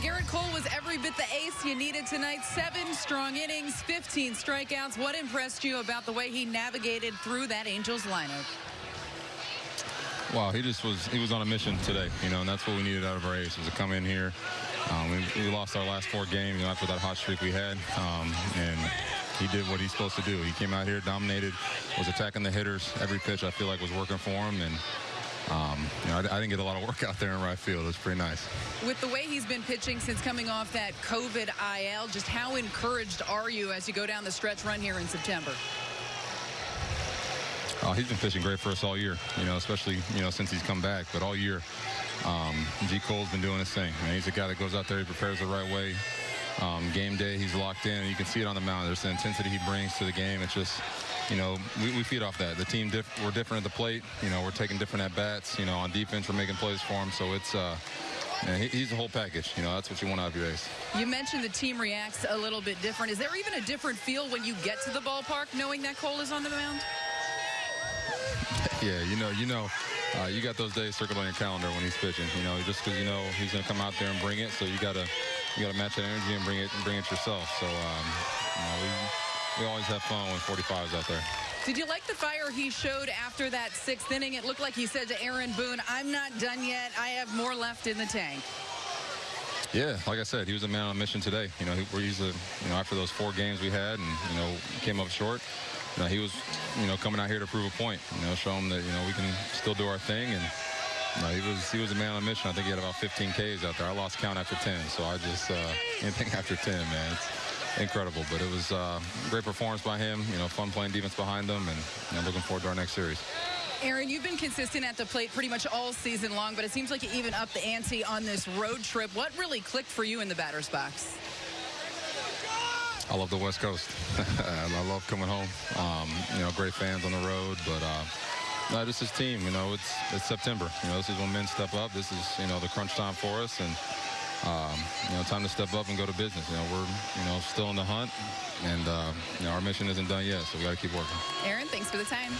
Gerrit Cole was every bit the ace you needed tonight. Seven strong innings, 15 strikeouts. What impressed you about the way he navigated through that Angels lineup? Wow, he just was he was on a mission today, you know, and that's what we needed out of our ace was to come in here. Um, we, we, lost our last four games, you know, after that hot streak we had, um, and he did what he's supposed to do. He came out here, dominated, was attacking the hitters. Every pitch I feel like was working for him, and um, I, I, didn't get a lot of work out there in right field. It was pretty nice. With the way he's been pitching since coming off that COVID IL, just how encouraged are you as you go down the stretch run here in September? Uh, he's been pitching great for us all year, you know, especially, you know, since he's come back. But all year, um, G. Cole's been doing his thing. he's a guy that goes out there, he prepares the right way. Um, game day, he's locked in. You can see it on the mound. There's the intensity he brings to the game. It's just, you know, we, we feed off that. The team, diff we're different at the plate. You know, we're taking different at-bats. You know, on defense, we're making plays for him. So it's, uh, he, he's the whole package. You know, that's what you want out of your ace. You mentioned the team reacts a little bit different. Is there even a different feel when you get to the ballpark knowing that Cole is on the mound? Yeah, you know, you know, uh, you got those days circled on your calendar when he's pitching. You know, just because you know he's going to come out there and bring it, so you got to you got to match that energy and bring it and bring it yourself. So um, you know, we we always have fun when 45's out there. Did you like the fire he showed after that sixth inning? It looked like he said to Aaron Boone, "I'm not done yet. I have more left in the tank." Yeah, like I said, he was a man on a mission today. You know, he's a, you know, after those four games we had and, you know, came up short, you know, he was, you know, coming out here to prove a point, you know, show him that, you know, we can still do our thing. And, know, he was he was a man on a mission. I think he had about 15 Ks out there. I lost count after 10, so I just, uh, anything after 10, man, it's incredible. But it was uh, great performance by him, you know, fun playing defense behind them, and you know, looking forward to our next series. Aaron, you've been consistent at the plate pretty much all season long, but it seems like you even upped the ante on this road trip. What really clicked for you in the batter's box? I love the West Coast. I love coming home. Um, you know, great fans on the road, but uh, no, this is team. You know, it's it's September. You know, this is when men step up. This is you know the crunch time for us, and um, you know, time to step up and go to business. You know, we're you know still in the hunt, and uh, you know our mission isn't done yet, so we got to keep working. Aaron, thanks for the time.